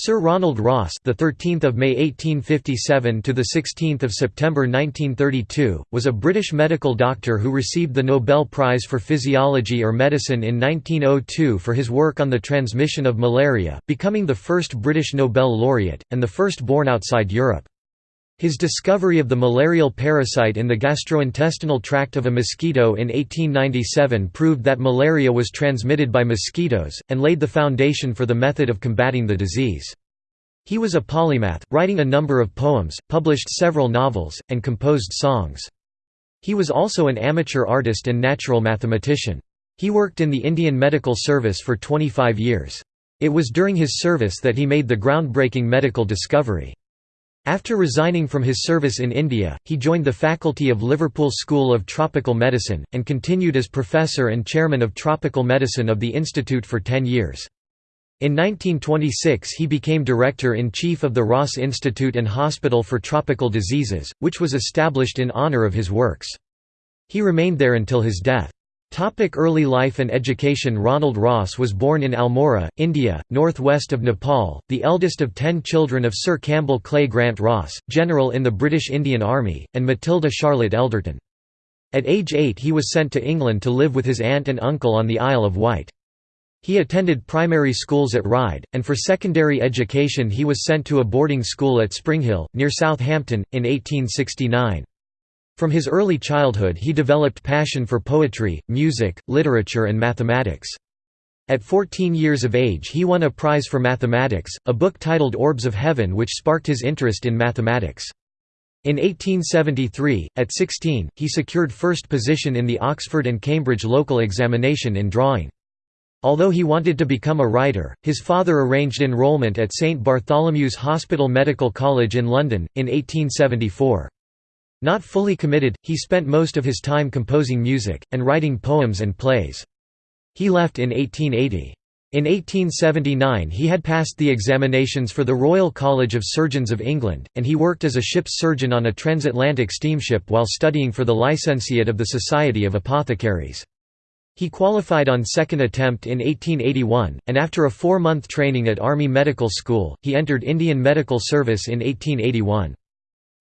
Sir Ronald Ross, the 13th of May 1857 to the 16th of September 1932, was a British medical doctor who received the Nobel Prize for Physiology or Medicine in 1902 for his work on the transmission of malaria, becoming the first British Nobel laureate and the first born outside Europe. His discovery of the malarial parasite in the gastrointestinal tract of a mosquito in 1897 proved that malaria was transmitted by mosquitoes, and laid the foundation for the method of combating the disease. He was a polymath, writing a number of poems, published several novels, and composed songs. He was also an amateur artist and natural mathematician. He worked in the Indian Medical Service for 25 years. It was during his service that he made the groundbreaking medical discovery. After resigning from his service in India, he joined the faculty of Liverpool School of Tropical Medicine, and continued as professor and chairman of tropical medicine of the institute for ten years. In 1926 he became director-in-chief of the Ross Institute and Hospital for Tropical Diseases, which was established in honour of his works. He remained there until his death. Early life and education Ronald Ross was born in Almora, India, northwest of Nepal, the eldest of ten children of Sir Campbell Clay Grant Ross, general in the British Indian Army, and Matilda Charlotte Elderton. At age eight he was sent to England to live with his aunt and uncle on the Isle of Wight. He attended primary schools at Ryde, and for secondary education he was sent to a boarding school at Springhill, near Southampton, in 1869. From his early childhood he developed passion for poetry, music, literature and mathematics. At 14 years of age he won a prize for mathematics, a book titled Orbs of Heaven which sparked his interest in mathematics. In 1873, at 16, he secured first position in the Oxford and Cambridge local examination in drawing. Although he wanted to become a writer, his father arranged enrollment at St Bartholomew's Hospital Medical College in London, in 1874. Not fully committed, he spent most of his time composing music, and writing poems and plays. He left in 1880. In 1879 he had passed the examinations for the Royal College of Surgeons of England, and he worked as a ship's surgeon on a transatlantic steamship while studying for the licentiate of the Society of Apothecaries. He qualified on second attempt in 1881, and after a four-month training at Army Medical School, he entered Indian Medical Service in 1881.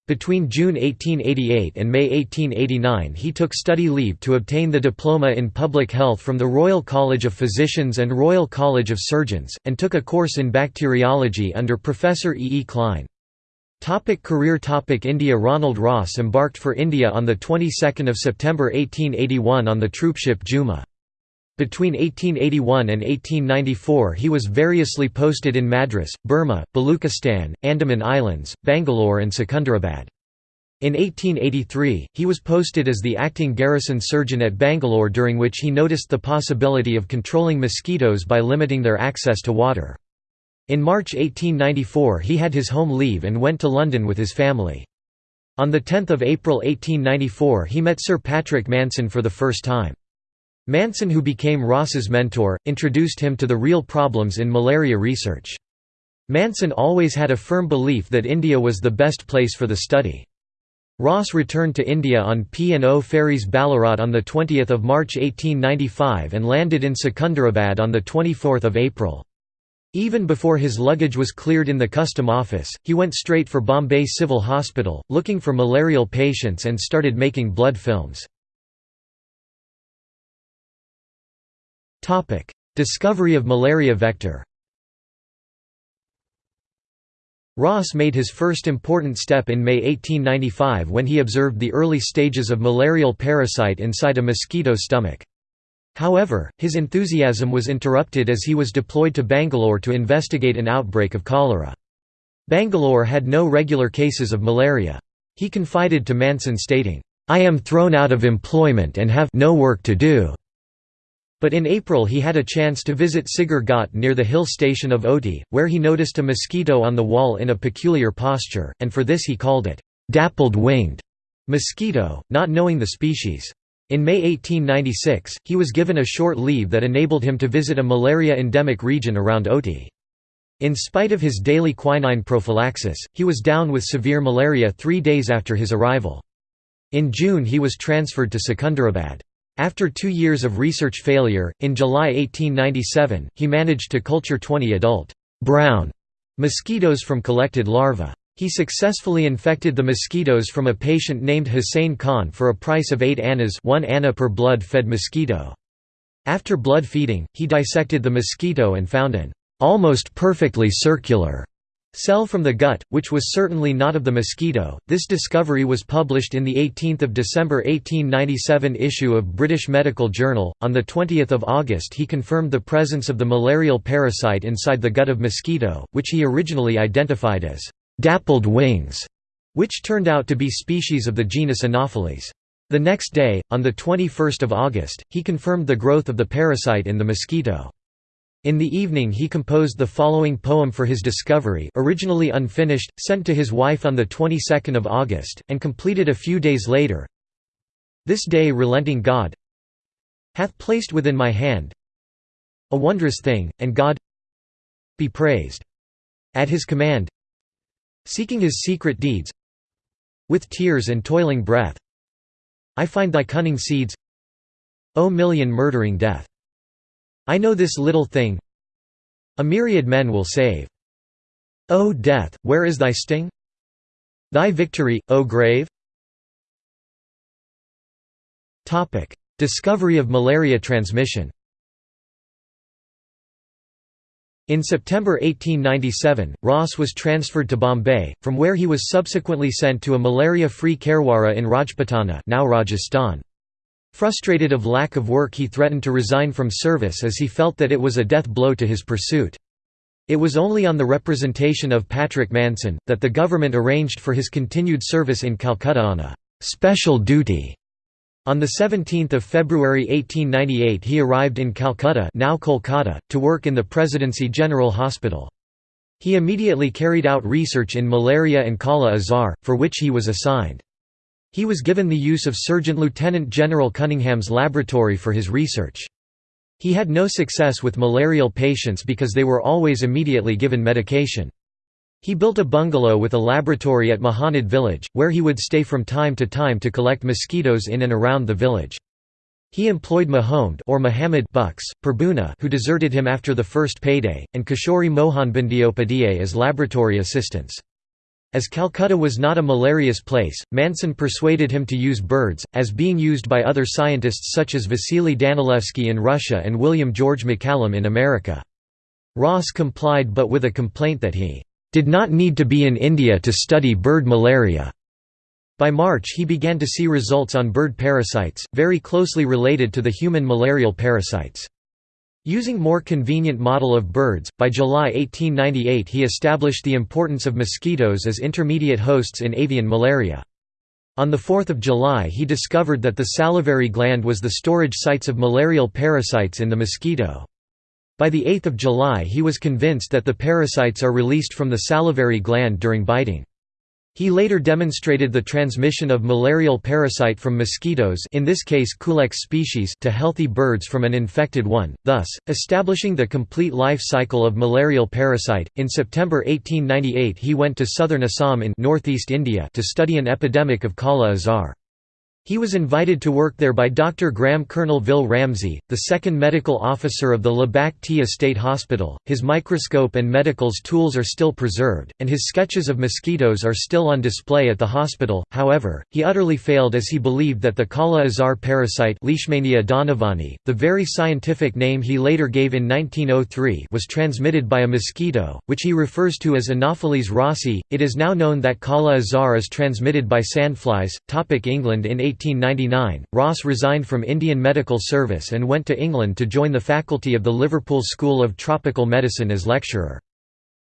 Between June 1888 and May 1889 he took study leave to obtain the diploma in public health from the Royal College of Physicians and Royal College of Surgeons, and took a course in bacteriology under Professor E. E. Klein. Topic career Topic India Ronald Ross embarked for India on the 22nd of September 1881 on the troopship Jumna. Between 1881 and 1894 he was variously posted in Madras, Burma, Baluchistan, Andaman Islands, Bangalore and Secunderabad. In 1883, he was posted as the acting garrison surgeon at Bangalore during which he noticed the possibility of controlling mosquitoes by limiting their access to water. In March 1894 he had his home leave and went to London with his family. On 10 April 1894 he met Sir Patrick Manson for the first time. Manson who became Ross's mentor, introduced him to the real problems in malaria research. Manson always had a firm belief that India was the best place for the study. Ross returned to India on P&O ferries Ballarat on 20 March 1895 and landed in Secunderabad on 24 April. Even before his luggage was cleared in the custom office, he went straight for Bombay Civil Hospital, looking for malarial patients and started making blood films. Discovery of malaria vector Ross made his first important step in May 1895 when he observed the early stages of malarial parasite inside a mosquito stomach. However, his enthusiasm was interrupted as he was deployed to Bangalore to investigate an outbreak of cholera. Bangalore had no regular cases of malaria. He confided to Manson stating, "'I am thrown out of employment and have no work to do. But in April he had a chance to visit Sigur Ghat near the hill station of Ooty, where he noticed a mosquito on the wall in a peculiar posture, and for this he called it, "'dappled-winged' mosquito, not knowing the species. In May 1896, he was given a short leave that enabled him to visit a malaria-endemic region around Ooty. In spite of his daily quinine prophylaxis, he was down with severe malaria three days after his arrival. In June he was transferred to Secunderabad. After two years of research failure, in July 1897, he managed to culture 20 adult brown mosquitoes from collected larvae. He successfully infected the mosquitoes from a patient named Hussein Khan for a price of 8 annas 1 anna per blood-fed mosquito. After blood feeding, he dissected the mosquito and found an almost perfectly circular Cell from the gut, which was certainly not of the mosquito. This discovery was published in the 18th of December 1897 issue of British Medical Journal. On the 20th of August, he confirmed the presence of the malarial parasite inside the gut of mosquito, which he originally identified as dappled wings, which turned out to be species of the genus Anopheles. The next day, on the 21st of August, he confirmed the growth of the parasite in the mosquito. In the evening he composed the following poem for his discovery originally unfinished, sent to his wife on the 22nd of August, and completed a few days later. This day relenting God hath placed within my hand a wondrous thing, and God be praised. At his command seeking his secret deeds with tears and toiling breath I find thy cunning seeds O million murdering death I know this little thing A myriad men will save. O death, where is thy sting? Thy victory, O grave? Discovery of malaria transmission In September 1897, Ross was transferred to Bombay, from where he was subsequently sent to a malaria-free Kherwara in Rajputana now Rajasthan. Frustrated of lack of work he threatened to resign from service as he felt that it was a death blow to his pursuit. It was only on the representation of Patrick Manson, that the government arranged for his continued service in Calcutta on a «special duty». On 17 February 1898 he arrived in Calcutta now Kolkata, to work in the Presidency General Hospital. He immediately carried out research in malaria and Kala Azar, for which he was assigned. He was given the use of Surgeon Lieutenant General Cunningham's laboratory for his research. He had no success with malarial patients because they were always immediately given medication. He built a bungalow with a laboratory at Mahanad village, where he would stay from time to time to collect mosquitoes in and around the village. He employed Mahomed or Muhammad Bux, Purboona who deserted him after the first payday, and Kishori Mohan Bandyopadhyay as laboratory assistants. As Calcutta was not a malarious place, Manson persuaded him to use birds, as being used by other scientists such as Vasily Danilevsky in Russia and William George MacCallum in America. Ross complied but with a complaint that he did not need to be in India to study bird malaria. By March he began to see results on bird parasites, very closely related to the human malarial parasites. Using more convenient model of birds, by July 1898 he established the importance of mosquitoes as intermediate hosts in avian malaria. On 4 July he discovered that the salivary gland was the storage sites of malarial parasites in the mosquito. By 8 July he was convinced that the parasites are released from the salivary gland during biting. He later demonstrated the transmission of malarial parasite from mosquitoes in this case Culex species to healthy birds from an infected one, thus, establishing the complete life cycle of malarial parasite. In September 1898 he went to southern Assam in northeast India to study an epidemic of Kala Azar. He was invited to work there by Dr. Graham Colvil Ramsay, the second medical officer of the Labac Tea Estate Hospital. His microscope and medicals tools are still preserved, and his sketches of mosquitoes are still on display at the hospital. However, he utterly failed as he believed that the Kala Azar parasite Leishmania donovani, the very scientific name he later gave in 1903, was transmitted by a mosquito, which he refers to as Anopheles rossi. It is now known that Kala Azar is transmitted by sandflies. Topic England In 1899, Ross resigned from Indian Medical Service and went to England to join the faculty of the Liverpool School of Tropical Medicine as lecturer.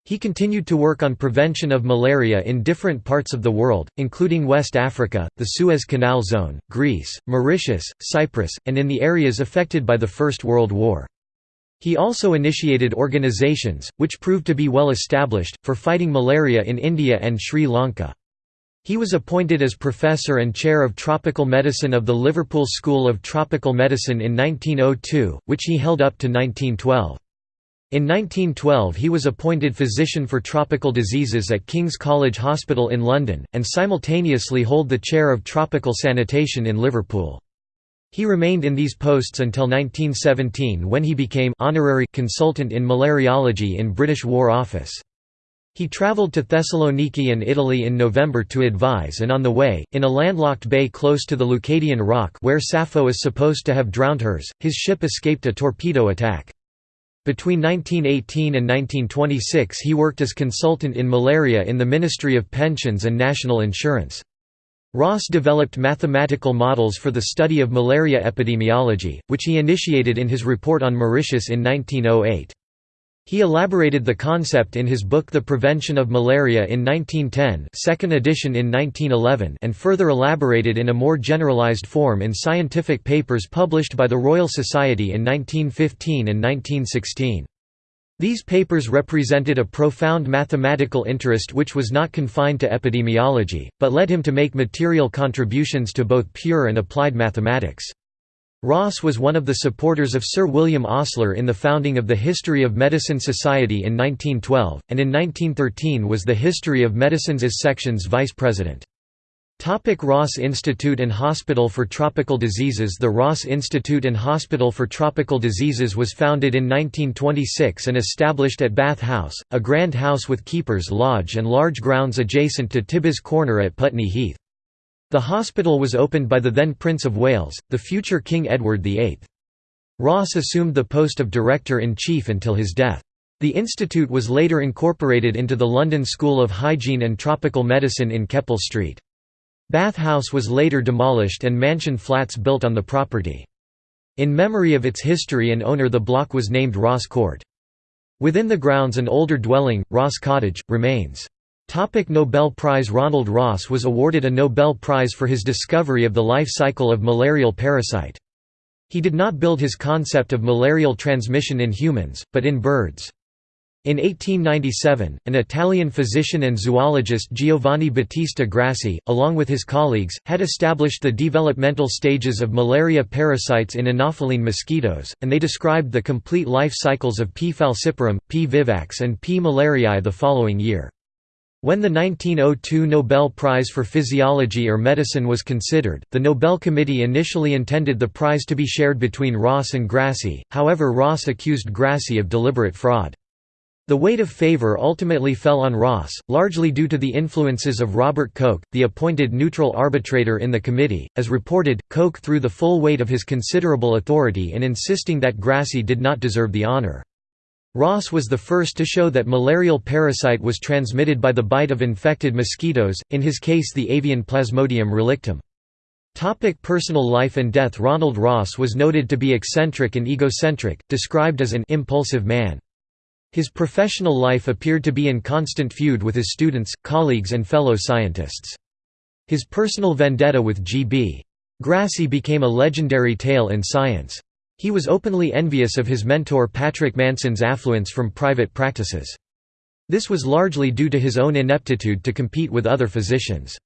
He continued to work on prevention of malaria in different parts of the world, including West Africa, the Suez Canal Zone, Greece, Mauritius, Cyprus, and in the areas affected by the First World War. He also initiated organizations, which proved to be well established, for fighting malaria in India and Sri Lanka. He was appointed as professor and chair of tropical medicine of the Liverpool School of Tropical Medicine in 1902, which he held up to 1912. In 1912 he was appointed physician for tropical diseases at King's College Hospital in London, and simultaneously hold the chair of tropical sanitation in Liverpool. He remained in these posts until 1917 when he became honorary consultant in malariology in British War Office. He travelled to Thessaloniki in Italy in November to advise and on the way, in a landlocked bay close to the Leucadian rock where Sappho is supposed to have drowned hers, his ship escaped a torpedo attack. Between 1918 and 1926 he worked as consultant in malaria in the Ministry of Pensions and National Insurance. Ross developed mathematical models for the study of malaria epidemiology, which he initiated in his report on Mauritius in 1908. He elaborated the concept in his book The Prevention of Malaria in 1910 second edition in 1911 and further elaborated in a more generalized form in scientific papers published by the Royal Society in 1915 and 1916. These papers represented a profound mathematical interest which was not confined to epidemiology, but led him to make material contributions to both pure and applied mathematics. Ross was one of the supporters of Sir William Osler in the founding of the History of Medicine Society in 1912, and in 1913 was the History of Medicine's section's vice president. Topic Ross Institute and Hospital for Tropical Diseases The Ross Institute and Hospital for Tropical Diseases was founded in 1926 and established at Bath House, a grand house with keeper's lodge and large grounds adjacent to Tibbets Corner at Putney Heath. The hospital was opened by the then Prince of Wales, the future King Edward VIII. Ross assumed the post of Director-in-Chief until his death. The institute was later incorporated into the London School of Hygiene and Tropical Medicine in Keppel Street. Bath House was later demolished and mansion flats built on the property. In memory of its history and owner the block was named Ross Court. Within the grounds an older dwelling, Ross Cottage, remains. Topic Nobel Prize Ronald Ross was awarded a Nobel Prize for his discovery of the life cycle of malarial parasite. He did not build his concept of malarial transmission in humans, but in birds. In 1897, an Italian physician and zoologist Giovanni Battista Grassi, along with his colleagues, had established the developmental stages of malaria parasites in Anopheline mosquitoes, and they described the complete life cycles of P. falciparum, P. vivax and P. malariae the following year. When the 1902 Nobel Prize for Physiology or Medicine was considered, the Nobel Committee initially intended the prize to be shared between Ross and Grassi, however Ross accused Grassi of deliberate fraud. The weight of favor ultimately fell on Ross, largely due to the influences of Robert Koch, the appointed neutral arbitrator in the committee. As reported, Koch threw the full weight of his considerable authority in insisting that Grassi did not deserve the honor. Ross was the first to show that malarial parasite was transmitted by the bite of infected mosquitoes, in his case the avian Plasmodium relictum. Topic personal life and death Ronald Ross was noted to be eccentric and egocentric, described as an impulsive man. His professional life appeared to be in constant feud with his students, colleagues and fellow scientists. His personal vendetta with G.B. Grassi became a legendary tale in science. He was openly envious of his mentor Patrick Manson's affluence from private practices. This was largely due to his own ineptitude to compete with other physicians.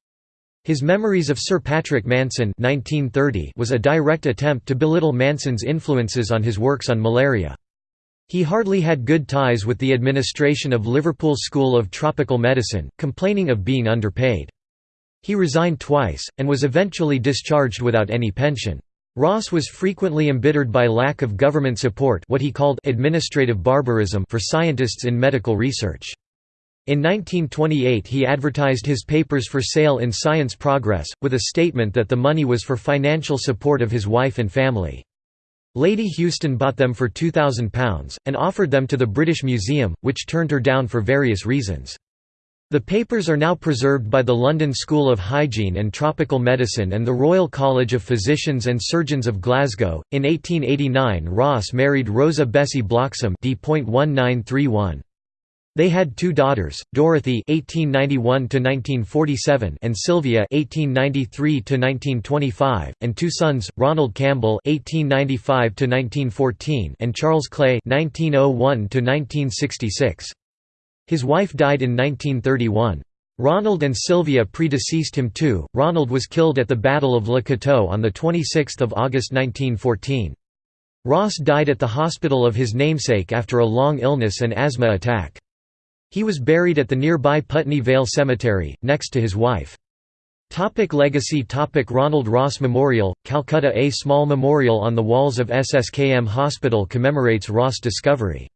His Memories of Sir Patrick Manson 1930 was a direct attempt to belittle Manson's influences on his works on malaria. He hardly had good ties with the administration of Liverpool School of Tropical Medicine, complaining of being underpaid. He resigned twice, and was eventually discharged without any pension. Ross was frequently embittered by lack of government support what he called administrative barbarism for scientists in medical research. In 1928 he advertised his papers for sale in Science Progress, with a statement that the money was for financial support of his wife and family. Lady Houston bought them for £2,000, and offered them to the British Museum, which turned her down for various reasons. The papers are now preserved by the London School of Hygiene and Tropical Medicine and the Royal College of Physicians and Surgeons of Glasgow. In 1889, Ross married Rosa Bessie Bloxham D.1931. They had two daughters, Dorothy (1891–1947) and Sylvia (1893–1925), and two sons, Ronald Campbell (1895–1914) and Charles Clay (1901–1966). His wife died in 1931. Ronald and Sylvia predeceased him too. Ronald was killed at the Battle of Le Cateau on 26 August 1914. Ross died at the hospital of his namesake after a long illness and asthma attack. He was buried at the nearby Putney Vale Cemetery, next to his wife. Topic legacy Topic Ronald Ross Memorial, Calcutta A small memorial on the walls of SSKM Hospital commemorates Ross' discovery.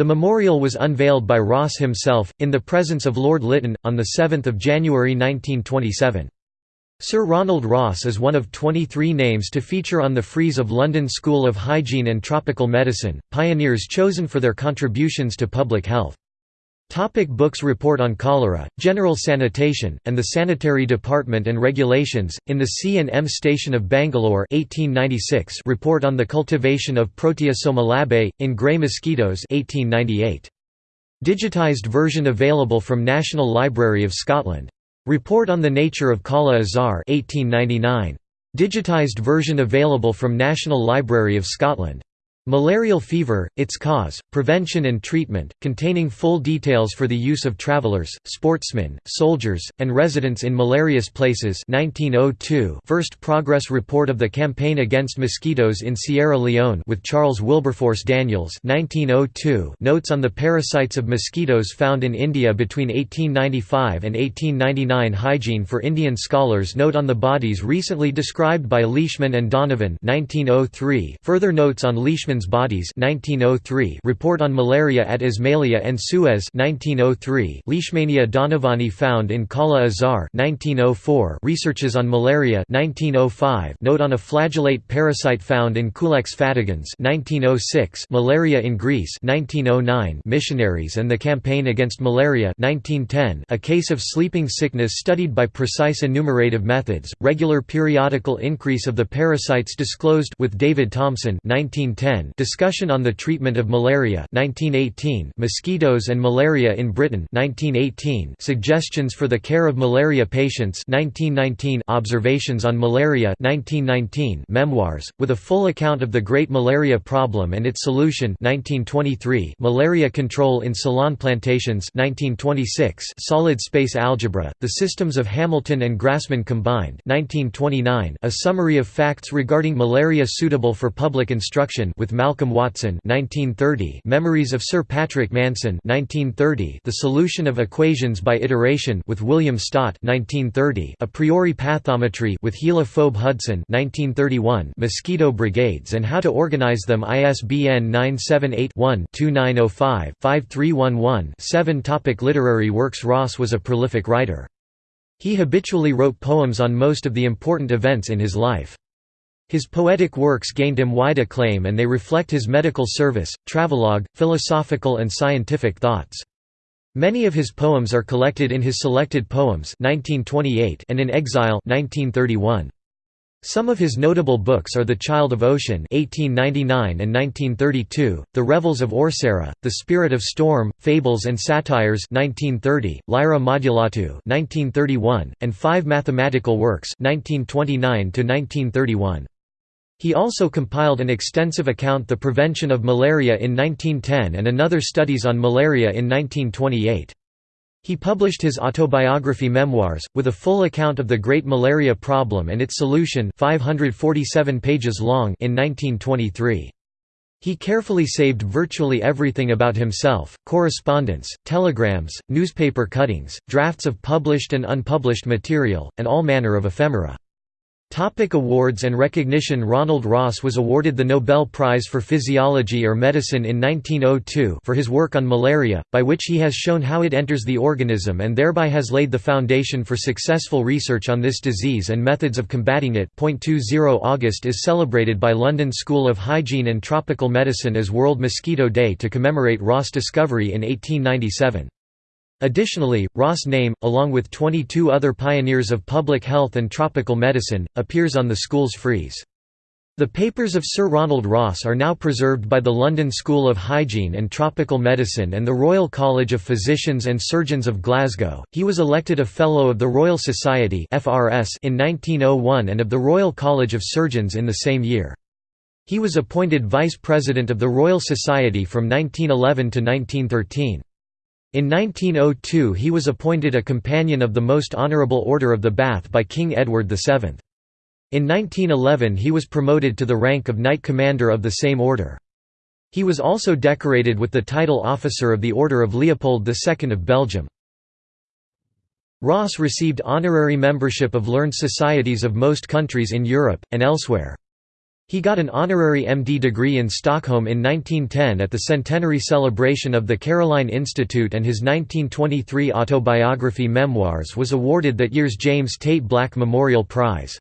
The memorial was unveiled by Ross himself, in the presence of Lord Lytton, on 7 January 1927. Sir Ronald Ross is one of 23 names to feature on the frieze of London School of Hygiene and Tropical Medicine, pioneers chosen for their contributions to public health. Topic books Report on Cholera, General Sanitation, and the Sanitary Department and Regulations, in the C&M Station of Bangalore 1896 Report on the Cultivation of Proteosoma labae, in Grey Mosquitoes 1898. Digitized version available from National Library of Scotland. Report on the Nature of Kala Azar 1899. Digitized version available from National Library of Scotland. Malarial fever, its cause, prevention and treatment, containing full details for the use of travelers, sportsmen, soldiers, and residents in malarious places 1902 First progress report of the campaign against mosquitoes in Sierra Leone with Charles Wilberforce Daniels 1902 Notes on the parasites of mosquitoes found in India between 1895 and 1899 Hygiene for Indian scholars Note on the bodies recently described by Leishman and Donovan 1903 Further notes on Leishman Bodies 1903 Report on Malaria at Ismailia and Suez 1903 Leishmania donovani found in Kala Azar 1904 Researches on Malaria 1905 Note on a flagellate parasite found in Culex fatigans 1906 Malaria in Greece 1909 Missionaries and the Campaign Against Malaria 1910 A case of sleeping sickness studied by precise enumerative methods Regular periodical increase of the parasites disclosed with David Thompson 1910 Discussion on the Treatment of Malaria 1918 Mosquitoes and Malaria in Britain 1918 Suggestions for the Care of Malaria Patients 1919 Observations on Malaria 1919 Memoirs, with a full account of the Great Malaria Problem and its solution 1923 Malaria Control in Ceylon Plantations 1926 Solid Space Algebra, The Systems of Hamilton and Grassmann Combined 1929 A Summary of Facts Regarding Malaria Suitable for Public Instruction with with Malcolm Watson 1930 Memories of Sir Patrick Manson 1930 The Solution of Equations by Iteration with William Stott 1930 A priori pathometry with Hilda Phoebe Hudson 1931 Mosquito brigades and how to organize them ISBN 978-1-2905-5311-7 Topic Literary works Ross was a prolific writer. He habitually wrote poems on most of the important events in his life. His poetic works gained him wide acclaim and they reflect his medical service, travelogue, philosophical and scientific thoughts. Many of his poems are collected in his Selected Poems 1928 and In Exile 1931. Some of his notable books are The Child of Ocean 1899 and 1932, The Revels of Orsera, The Spirit of Storm, Fables and Satires 1930, Lyra Modulata 1931, and Five Mathematical Works 1929 1931. He also compiled an extensive account The Prevention of Malaria in 1910 and another Studies on Malaria in 1928. He published his autobiography Memoirs, with a full account of the Great Malaria Problem and its solution 547 pages long in 1923. He carefully saved virtually everything about himself, correspondence, telegrams, newspaper cuttings, drafts of published and unpublished material, and all manner of ephemera. Topic awards and recognition Ronald Ross was awarded the Nobel Prize for Physiology or Medicine in 1902 for his work on malaria, by which he has shown how it enters the organism and thereby has laid the foundation for successful research on this disease and methods of combating it. 20 August is celebrated by London School of Hygiene and Tropical Medicine as World Mosquito Day to commemorate Ross' discovery in 1897. Additionally, Ross' name, along with 22 other pioneers of public health and tropical medicine, appears on the school's frieze. The papers of Sir Ronald Ross are now preserved by the London School of Hygiene and Tropical Medicine and the Royal College of Physicians and Surgeons of Glasgow. He was elected a Fellow of the Royal Society (FRS) in 1901 and of the Royal College of Surgeons in the same year. He was appointed Vice President of the Royal Society from 1911 to 1913. In 1902 he was appointed a Companion of the Most Honourable Order of the Bath by King Edward VII. In 1911 he was promoted to the rank of Knight Commander of the same order. He was also decorated with the title Officer of the Order of Leopold II of Belgium. Ross received honorary membership of learned societies of most countries in Europe, and elsewhere. He got an honorary MD degree in Stockholm in 1910 at the centenary celebration of the Caroline Institute and his 1923 autobiography Memoirs was awarded that year's James Tait Black Memorial Prize.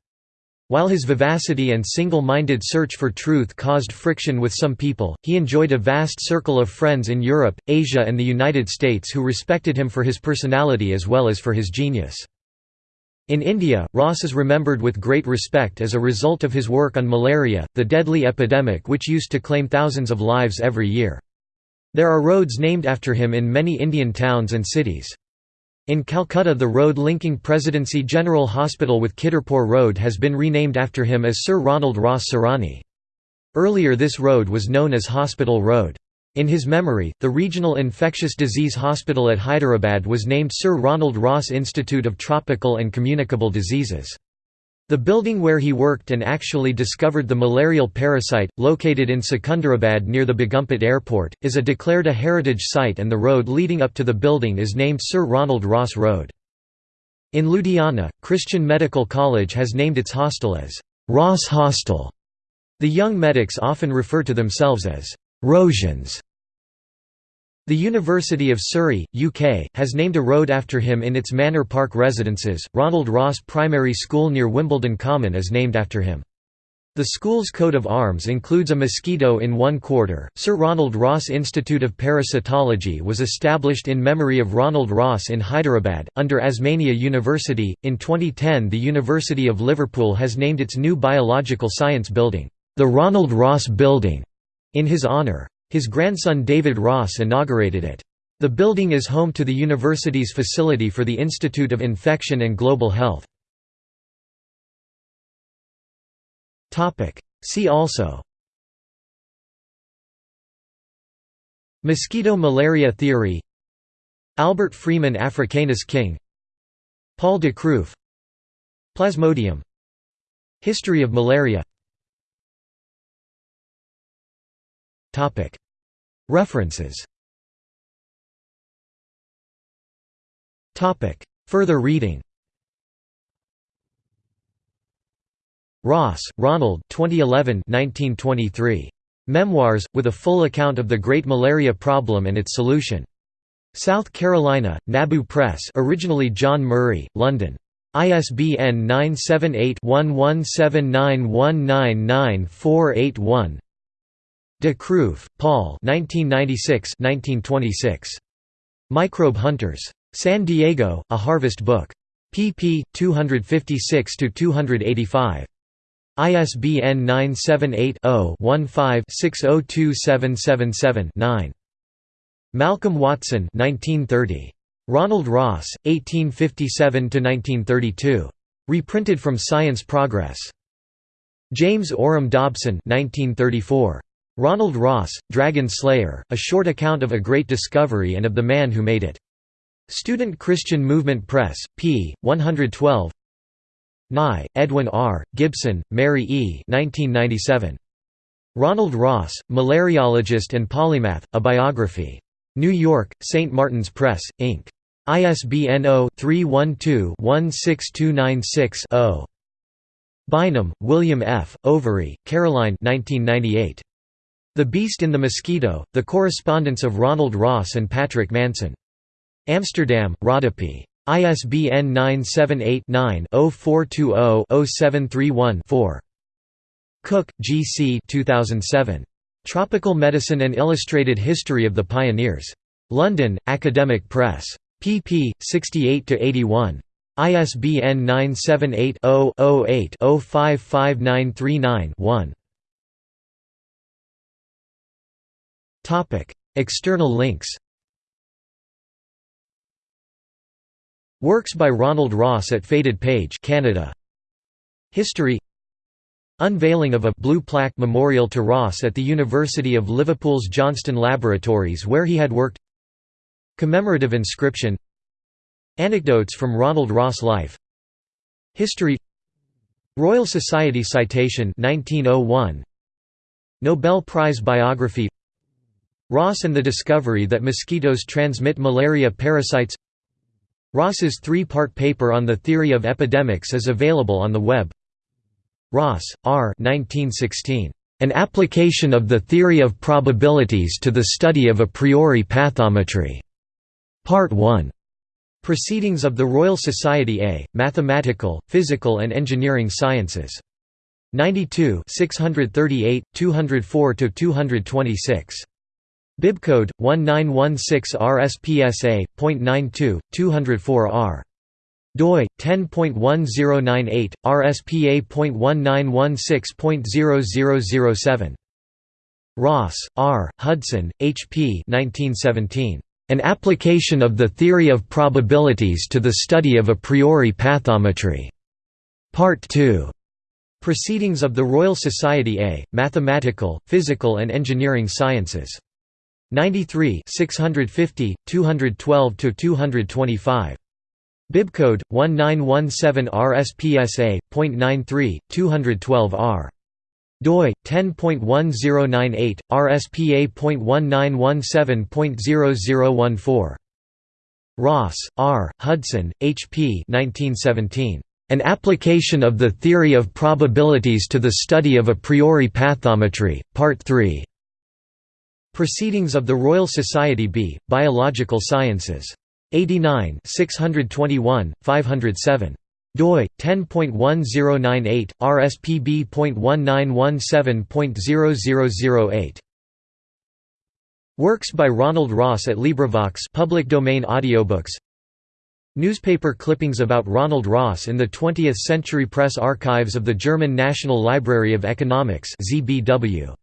While his vivacity and single-minded search for truth caused friction with some people, he enjoyed a vast circle of friends in Europe, Asia and the United States who respected him for his personality as well as for his genius. In India, Ross is remembered with great respect as a result of his work on malaria, the deadly epidemic which used to claim thousands of lives every year. There are roads named after him in many Indian towns and cities. In Calcutta the road linking Presidency General Hospital with Kidderpore Road has been renamed after him as Sir Ronald Ross Sarani. Earlier this road was known as Hospital Road. In his memory, the Regional Infectious Disease Hospital at Hyderabad was named Sir Ronald Ross Institute of Tropical and Communicable Diseases. The building where he worked and actually discovered the malarial parasite, located in Secunderabad near the Begumpet Airport, is a declared a heritage site and the road leading up to the building is named Sir Ronald Ross Road. In Ludhiana, Christian Medical College has named its hostel as Ross Hostel. The young medics often refer to themselves as Rosians. The University of Surrey, UK, has named a road after him in its Manor Park residences. Ronald Ross Primary School near Wimbledon Common is named after him. The school's coat of arms includes a mosquito in one quarter. Sir Ronald Ross Institute of Parasitology was established in memory of Ronald Ross in Hyderabad, under Osmania University. In 2010, the University of Liverpool has named its new biological science building, the Ronald Ross Building in his honor. His grandson David Ross inaugurated it. The building is home to the university's facility for the Institute of Infection and Global Health. See also Mosquito malaria theory Albert Freeman Africanus king Paul de Kruif Plasmodium History of malaria References Further reading Ross, Ronald 2011 1923. Memoirs, with a full account of the Great Malaria Problem and its solution. South Carolina, Nabu Press originally John Murray, London. ISBN 978 1179199481 De Kruif, Paul 1996 Microbe Hunters. San Diego, A Harvest Book. pp. 256–285. ISBN 978-0-15-602777-9. Malcolm Watson 1930. Ronald Ross, 1857–1932. Reprinted from Science Progress. James Oram Dobson 1934. Ronald Ross, Dragon Slayer, a short account of a great discovery and of the man who made it. Student Christian Movement Press, p. 112 Nye, Edwin R., Gibson, Mary E. 1997. Ronald Ross, Malariologist and Polymath, A Biography. New York, St. Martin's Press, Inc. ISBN 0-312-16296-0. Bynum, William F., Overy, Caroline 1998. The Beast in the Mosquito, The Correspondence of Ronald Ross and Patrick Manson. Amsterdam, Rodopi. ISBN 978-9-0420-0731-4. Cook, G. C. 2007. Tropical Medicine and Illustrated History of the Pioneers. London, Academic Press. pp. 68–81. ISBN 978 0 8 055939 1. External links Works by Ronald Ross at Faded Page Canada. History Unveiling of a blue plaque memorial to Ross at the University of Liverpool's Johnston Laboratories where he had worked Commemorative inscription Anecdotes from Ronald Ross' life History Royal Society citation 1901 Nobel Prize biography Ross and the discovery that mosquitoes transmit malaria parasites Ross's three-part paper on the theory of epidemics is available on the web Ross, R. 1916. An application of the theory of probabilities to the study of a priori pathometry. Part 1. Proceedings of the Royal Society A, Mathematical, Physical and Engineering Sciences. 92 638, 204–226. Bibcode 1916 RSPSA.92 204R doi 10.1098 RSPA.1916.0007 Ross, R. Hudson, H. P. 1917. An application of the theory of probabilities to the study of a priori pathometry. Part 2. Proceedings of the Royal Society A, Mathematical, Physical and Engineering Sciences. 93 650, 212 to 225 Bibcode 1917 RSPSA.93 212R doi 10.1098 RSPA.1917.0014 Ross, R. Hudson, H. P. 1917. An application of the theory of probabilities to the study of a priori pathometry, Part 3. Proceedings of the Royal Society B, Biological Sciences. 89 621, 507 doi 10.1098 rspb.1917.0008 Works by Ronald Ross at LibriVox public domain audiobooks. Newspaper clippings about Ronald Ross in the 20th Century Press archives of the German National Library of Economics ZBW